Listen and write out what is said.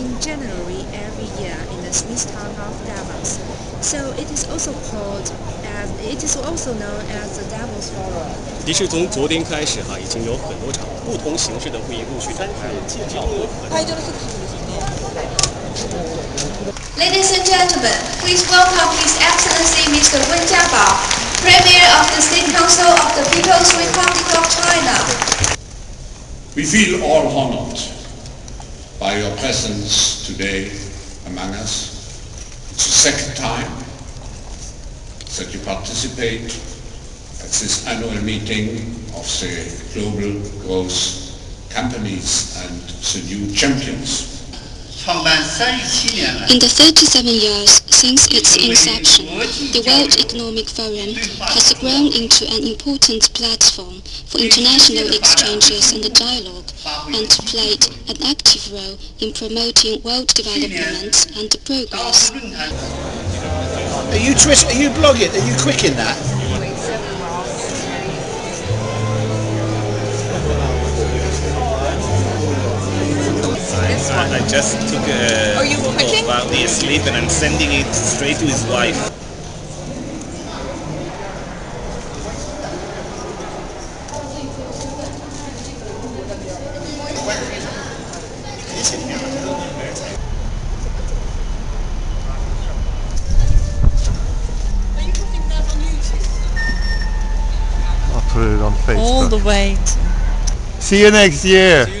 in January every year in the Swiss town of Davos. So it is also called as it is also known as the Davos Forum. 其实从昨天开始哈，已经有很多场不同形式的会议陆续展开了，讨论和 Ladies and gentlemen, please welcome His Excellency Mr. Wen Jiabao, Premier of the State Council of the People's Republic of China. We feel all honored by your presence today among us. It's the second time that you participate at this annual meeting of the Global Growth Companies and the New Champions. In the 37 years since its inception, the World Economic Forum has grown into an important platform for international exchanges and dialogue and played an active role in promoting world development and progress. Are you, are you blogging? Are you quick in that? Just took a Are you photo cooking? while he is asleep and I'm sending it straight to his wife. Are you putting that on YouTube? I'll put it on Facebook. All the way. See you next year. See you next year,